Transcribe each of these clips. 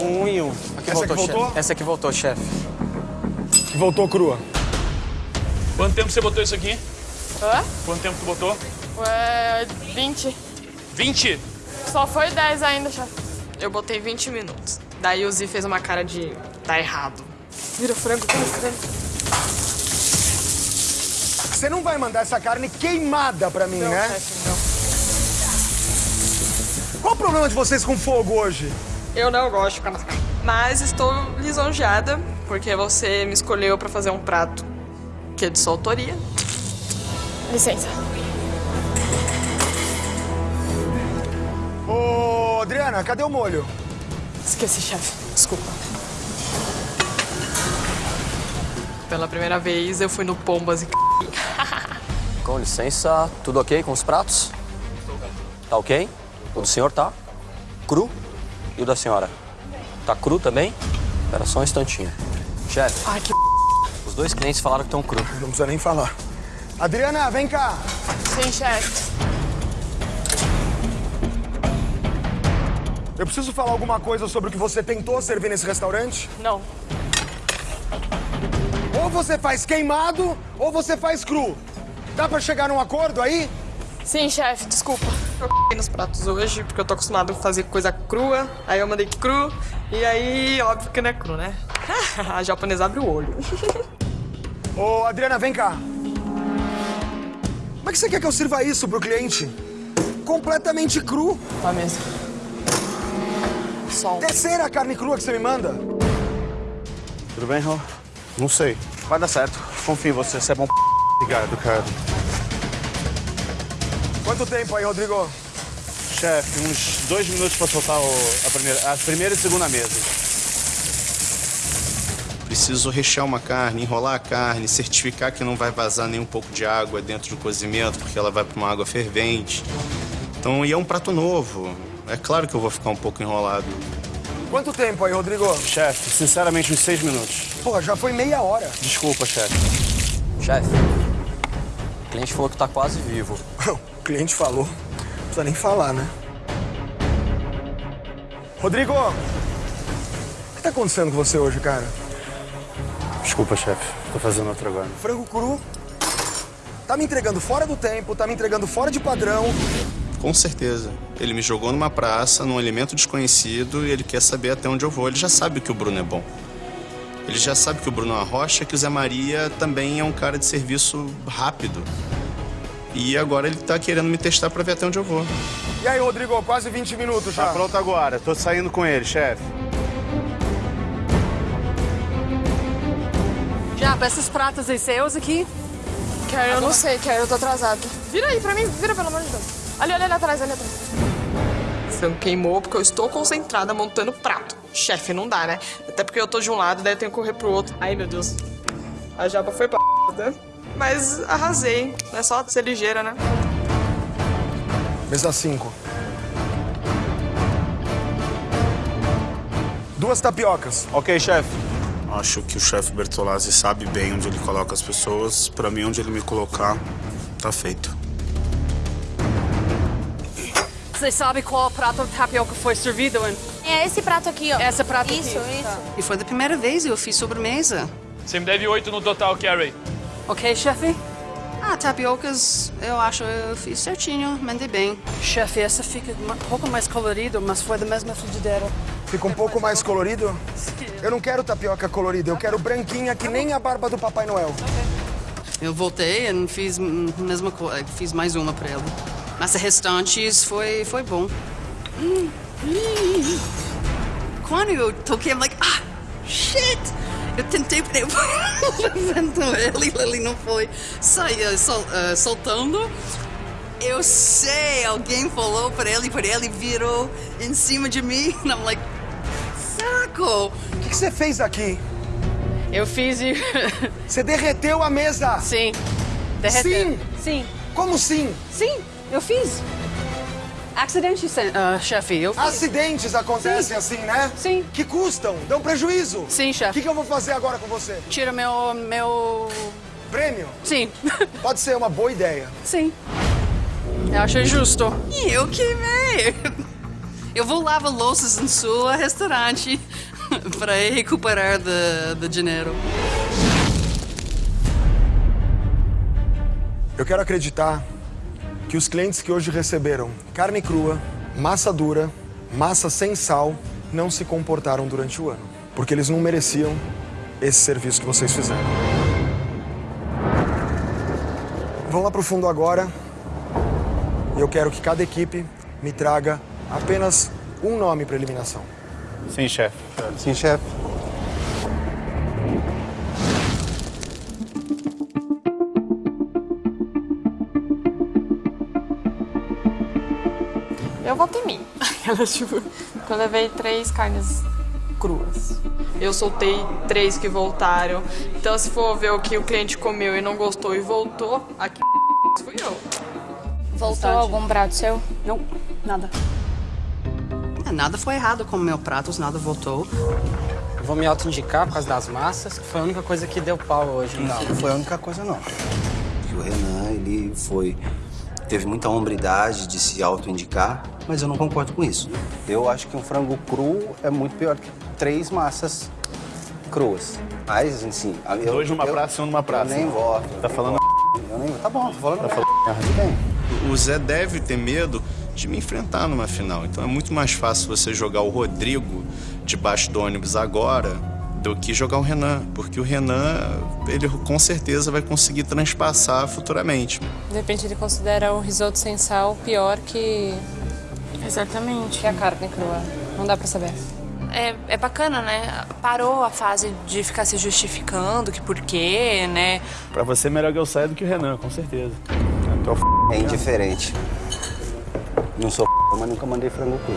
Um e um. Aqui Essa voltou? chefe. Essa aqui voltou, chefe. Que voltou crua. Quanto tempo você botou isso aqui? Hã? Quanto tempo tu botou? Ué, 20. 20? Só foi 10 ainda, chefe. Eu botei 20 minutos. Daí o Z fez uma cara de tá errado. Vira frango, vira frango. Você não vai mandar essa carne queimada pra mim, Não, né? chefe, não. Qual o problema de vocês com fogo hoje? Eu não gosto de ficar na cara. Mas estou lisonjeada porque você me escolheu pra fazer um prato que é de sua autoria. Licença. Ô, Adriana, cadê o molho? Esqueci, chefe. Desculpa. Pela primeira vez eu fui no Pombas e Com licença, tudo ok com os pratos? Tá ok? O do senhor tá? Cru? E o da senhora? Tá cru também? Espera só um instantinho. Chefe, Ai, que os dois clientes falaram que estão cru. Não precisa nem falar. Adriana, vem cá. Sim, chefe. Eu preciso falar alguma coisa sobre o que você tentou servir nesse restaurante? Não. Ou você faz queimado, ou você faz cru. Dá pra chegar num acordo aí? Sim, chefe, desculpa. Eu nos pratos hoje, porque eu tô acostumado a fazer coisa crua. Aí eu mandei cru, e aí, óbvio que não é cru, né? a japonesa abre o olho. Ô, Adriana, vem cá. Como é que você quer que eu sirva isso pro cliente? Completamente cru. Tá mesmo. Sol. Terceira carne crua que você me manda. Tudo bem, Rô? Não sei. Vai dar certo. Confio em você, você é bom p... Obrigado, cara. Quanto tempo aí, Rodrigo? Chefe, uns dois minutos pra soltar o- a, primeira, a primeira e segunda mesa. Preciso rechear uma carne, enrolar a carne, certificar que não vai vazar nem um pouco de água dentro do cozimento, porque ela vai para uma água fervente. Então, e é um prato novo. É claro que eu vou ficar um pouco enrolado. Quanto tempo aí, Rodrigo? Chefe, sinceramente, uns seis minutos. Pô, já foi meia hora. Desculpa, chefe. Chefe, o cliente falou que tá quase vivo. O cliente falou. Não precisa nem falar, né? Rodrigo! O que tá acontecendo com você hoje, cara? Desculpa, chefe. Tô fazendo outro agora. Frango cru? Tá me entregando fora do tempo, tá me entregando fora de padrão. Com certeza. Ele me jogou numa praça, num alimento desconhecido, e ele quer saber até onde eu vou. Ele já sabe que o Bruno é bom. Ele já sabe que o Bruno é uma rocha, que o Zé Maria também é um cara de serviço rápido. E agora ele tá querendo me testar pra ver até onde eu vou. E aí, Rodrigo, quase 20 minutos já. Tá pronto agora. Tô saindo com ele, chefe. Japa, esses pratos aí seus aqui? Quero, eu não sei, quero, eu tô atrasada. Vira aí pra mim, vira pelo amor de Deus. Ali, ali, ali atrás, ali atrás. Frango queimou porque eu estou concentrada montando prato. Chefe, não dá, né? Até porque eu tô de um lado, daí eu tenho que correr pro outro. Ai, meu Deus. A japa foi pra né? Mas arrasei. É só ser ligeira, né? Mesa 5. Duas tapiocas. Ok, chefe. Acho que o chefe Bertolazzi sabe bem onde ele coloca as pessoas. Pra mim, onde ele me colocar, tá feito. Você sabe qual prato de tapioca foi servido em? É esse prato aqui, ó. Esse prato Isso, aqui. isso. E foi da primeira vez eu fiz sobremesa. Você me deve oito no total, Carrie. Ok, chefe? Ah, tapiocas, eu acho eu fiz certinho, mandei bem. Chefe, essa fica um pouco mais colorido, mas foi da mesma frigideira. Fica um pouco mais colorido? Eu não quero tapioca colorida, eu quero branquinha que nem a barba do Papai Noel. Eu voltei e fiz mesma coisa, fiz mais uma para ela. Mas o restante foi, foi bom. Hum, hum. Quando eu toquei, I'm like, ah, shit! Eu tentei levantando ele, ele não foi sair, sol, uh, soltando. Eu sei, alguém falou para ele, para ele virou em cima de mim. And I'm like, saco! O que, que você fez aqui? Eu fiz e... Você derreteu a mesa! Sim. Derreteu. Sim! Sim. Como sim? Sim, eu fiz. Acidente, uh, chefe, eu. Acidentes acontecem assim, né? Sim. Que custam, dão prejuízo. Sim, O chefe. que, que eu vou fazer agora com você? Tira meu... meu... Prêmio? Sim. Pode ser uma boa ideia. Sim. Eu acho justo. E eu queimei. Eu vou lavar louças em sua restaurante para recuperar do, do dinheiro. Eu quero acreditar que os clientes que hoje receberam carne crua, massa dura, massa sem sal, não se comportaram durante o ano. Porque eles não mereciam esse serviço que vocês fizeram. Vamos lá pro fundo agora. E eu quero que cada equipe me traga apenas um nome para eliminação. Sim, chefe. Sim, chefe. Mim. Ela, tipo, eu levei três carnes cruas. Eu soltei três que voltaram. Então, se for ver o que o cliente comeu e não gostou e voltou, aqui fui eu. Voltou algum prato seu? Não, nada. É, nada foi errado com meus pratos, nada voltou. Vou me auto-indicar por causa das massas, que foi a única coisa que deu pau hoje. Não, não foi a única coisa, não. O Renan, ele foi... Teve muita hombridade de se auto-indicar, mas eu não concordo com isso. Eu acho que um frango cru é muito pior que três massas cruas. Mas, assim... Eu, Dois numa eu, praça e um numa praça. Eu nem voto. Tá falando Eu nem, tá bom, tô falando Tá falando bem. O Zé deve ter medo de me enfrentar numa final. Então é muito mais fácil você jogar o Rodrigo debaixo do ônibus agora do que jogar o Renan, porque o Renan, ele com certeza vai conseguir transpassar futuramente. De repente ele considera o risoto sem sal pior que. Exatamente. que a carne crua. Não dá pra saber. É, é bacana, né? Parou a fase de ficar se justificando, que por quê, né? Pra você, melhor que eu saia do que o Renan, com certeza. É. É indiferente. Não sou mas nunca mandei frango cru.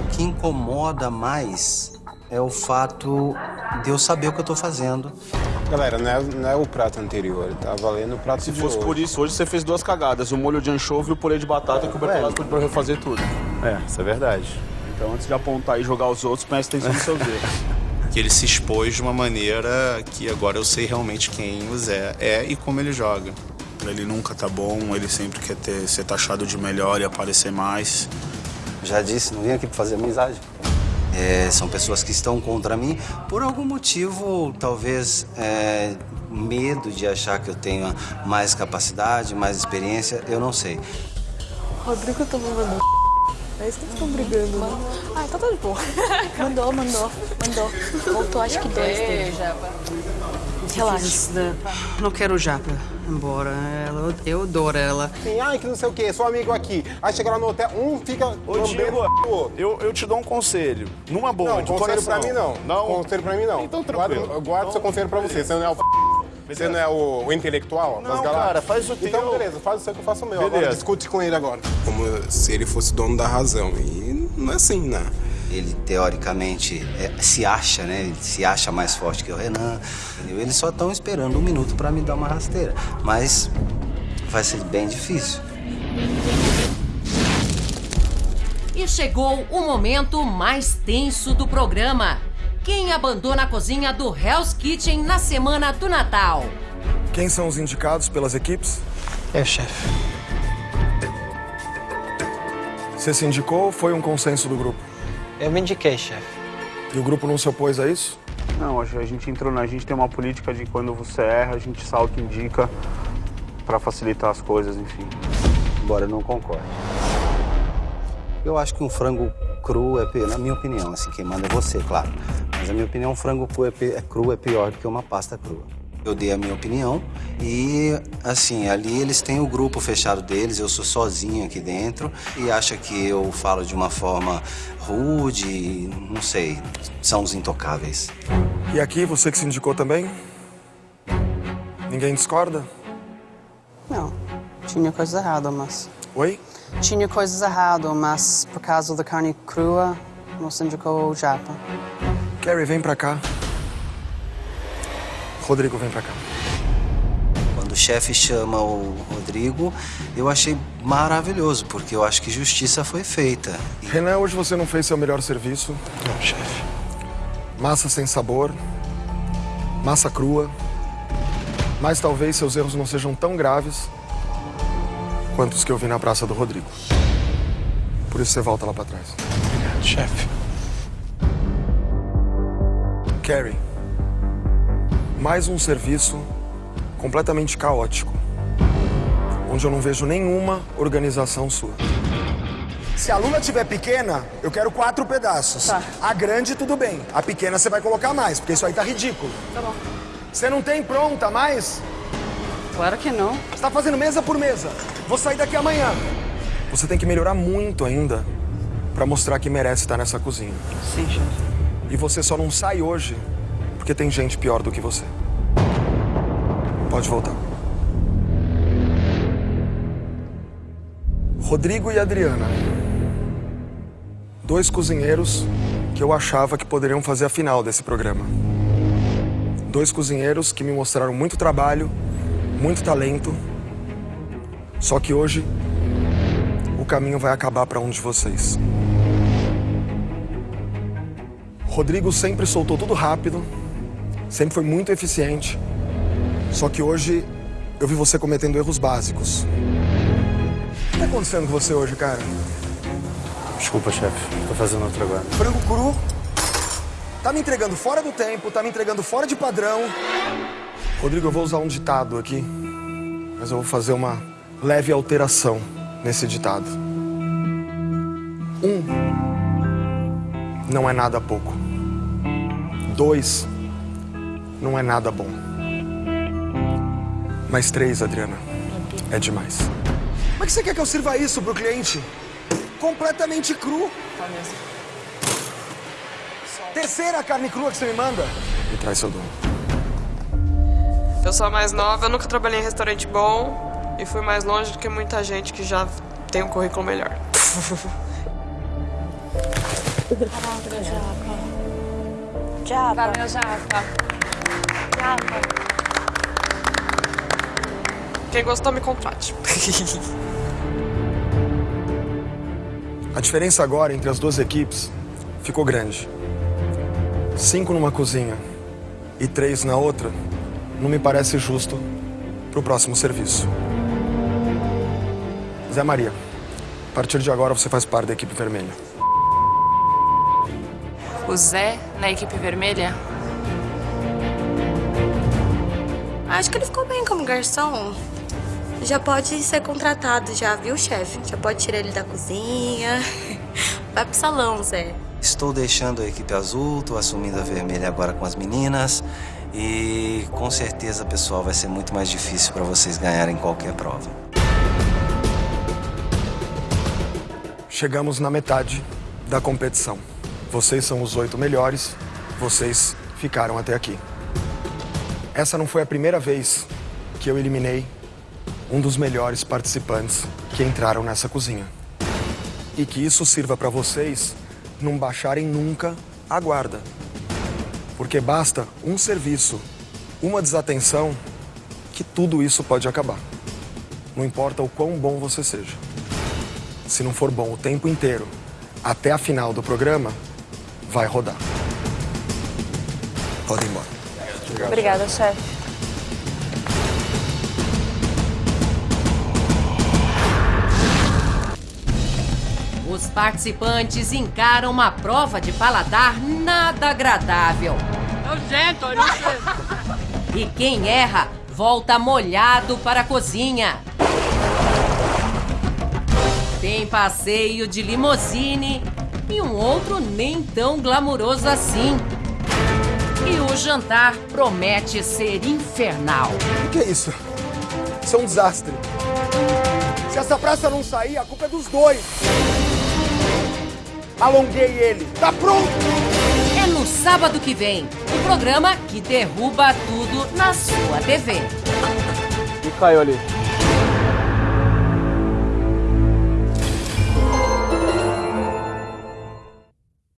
O que incomoda mais é o fato de eu saber o que eu tô fazendo. Galera, não é, não é o prato anterior, tá valendo o prato Se de fosse hoje. por isso, hoje você fez duas cagadas. O molho de anchova e o purê de batata que o Bertolazzi pode refazer tudo. É, isso é verdade. Então, antes de apontar e jogar os outros, preste atenção nos seus erros. Que ele se expôs de uma maneira que agora eu sei realmente quem o Zé é e como ele joga. Ele nunca tá bom, ele sempre quer ter, ser taxado de melhor e aparecer mais. Já disse, não vim aqui pra fazer amizade. É, são pessoas que estão contra mim por algum motivo, talvez é, medo de achar que eu tenho mais capacidade, mais experiência, eu não sei. Rodrigo tá me mandando. É isso que eles estão brigando, né? Ah, então tá de boa. Mandou, mandou, mandou. Voltou acho que dois dele. Relaxa. Não quero japa embora. Ela, eu adoro ela. Assim, ai, que não sei o quê, sou amigo aqui. Aí chega lá no hotel, um fica Ô, Diego, eu, eu te dou um conselho. Numa boa, Não, de conselho pra coração. mim não. Não? Conselho pra mim não. Então, tranquilo. Guarda, guarda seu conselho pra você. Você não é o Você não é o, o intelectual das Não, galáxias? cara, faz o Então, teu. beleza, faz o seu que eu faço o meu. Agora Beleza. discute com ele agora. Como se ele fosse dono da razão. E não é assim, né? Ele, teoricamente, é, se acha, né? Ele se acha mais forte que o Renan. Entendeu? Eles só estão esperando um minuto para me dar uma rasteira. Mas vai ser bem difícil. E chegou o momento mais tenso do programa. Quem abandona a cozinha do Hell's Kitchen na semana do Natal? Quem são os indicados pelas equipes? É, chefe. Você se indicou ou foi um consenso do grupo? Eu me indiquei, chefe. E o grupo não se opôs a isso? Não, acho que a gente entrou na. A gente tem uma política de quando você erra, a gente se auto-indica pra facilitar as coisas, enfim. Embora eu não concorde. Eu acho que um frango cru é pior, na minha opinião, assim, quem manda é você, claro. Mas na minha opinião, um frango cru é, é cru é pior do que uma pasta crua. Eu dei a minha opinião e, assim, ali eles têm o grupo fechado deles, eu sou sozinho aqui dentro e acha que eu falo de uma forma rude, não sei, são os intocáveis. E aqui, você que se indicou também? Ninguém discorda? Não, tinha coisa errada, mas... Oi? Tinha coisas erradas, mas por causa da carne crua, não se indicou o japa. Carrie, vem pra cá. Rodrigo, vem pra cá. Quando o chefe chama o Rodrigo, eu achei maravilhoso, porque eu acho que justiça foi feita. Renan, hoje você não fez seu melhor serviço. Não, chefe. Massa sem sabor, massa crua. Mas talvez seus erros não sejam tão graves quanto os que eu vi na Praça do Rodrigo. Por isso você volta lá pra trás. Chefe. Carrie, mais um serviço completamente caótico, onde eu não vejo nenhuma organização sua. Se a lula tiver pequena, eu quero quatro pedaços. Tá. A grande, tudo bem. A pequena você vai colocar mais, porque isso aí tá ridículo. Tá bom. Você não tem pronta mais? Claro que não. Você tá fazendo mesa por mesa. Vou sair daqui amanhã. Você tem que melhorar muito ainda pra mostrar que merece estar nessa cozinha. Sim, chefe. E você só não sai hoje porque tem gente pior do que você. Pode voltar. Rodrigo e Adriana. Dois cozinheiros que eu achava que poderiam fazer a final desse programa. Dois cozinheiros que me mostraram muito trabalho, muito talento. Só que hoje o caminho vai acabar para um de vocês. Rodrigo sempre soltou tudo rápido, sempre foi muito eficiente. Só que hoje eu vi você cometendo erros básicos. O que tá acontecendo com você hoje, cara? Desculpa, chefe. Tô fazendo outro agora. Frango cru. Tá me entregando fora do tempo, tá me entregando fora de padrão. Rodrigo, eu vou usar um ditado aqui, mas eu vou fazer uma leve alteração nesse ditado. Um não é nada pouco. Dois não é nada bom. Mas três, Adriana, é demais. Como é que você quer que eu sirva isso pro cliente? Completamente cru. Tá mesmo. Terceira carne crua que você me manda. Me traz seu dono. Eu sou a mais nova, eu nunca trabalhei em restaurante bom e fui mais longe do que muita gente que já tem um currículo melhor. Japa. Valeu, Japa. Quem gostou, me contrate. A diferença agora entre as duas equipes ficou grande. Cinco numa cozinha e três na outra não me parece justo pro próximo serviço. Zé Maria, a partir de agora você faz parte da equipe vermelha. O Zé na equipe vermelha? Acho que ele ficou bem como garçom. Já pode ser contratado já, viu, chefe? Já pode tirar ele da cozinha. Vai pro salão, Zé. Estou deixando a equipe azul, tô assumindo a vermelha agora com as meninas. E com certeza, pessoal, vai ser muito mais difícil para vocês ganharem qualquer prova. Chegamos na metade da competição. Vocês são os oito melhores, vocês ficaram até aqui. Essa não foi a primeira vez que eu eliminei um dos melhores participantes que entraram nessa cozinha. E que isso sirva para vocês não baixarem nunca a guarda. Porque basta um serviço, uma desatenção, que tudo isso pode acabar. Não importa o quão bom você seja. Se não for bom o tempo inteiro, até a final do programa, vai rodar. Pode ir embora. Obrigada, chefe. Os participantes encaram uma prova de paladar nada agradável. Nojento, nojento. E quem erra volta molhado para a cozinha. Tem passeio de limusine e um outro nem tão glamuroso assim. E o jantar promete ser infernal. O que é isso? Isso é um desastre. Se essa praça não sair, a culpa é dos dois. Alonguei ele. Tá pronto! É no sábado que vem, o programa que derruba tudo na sua TV. E caiu ali.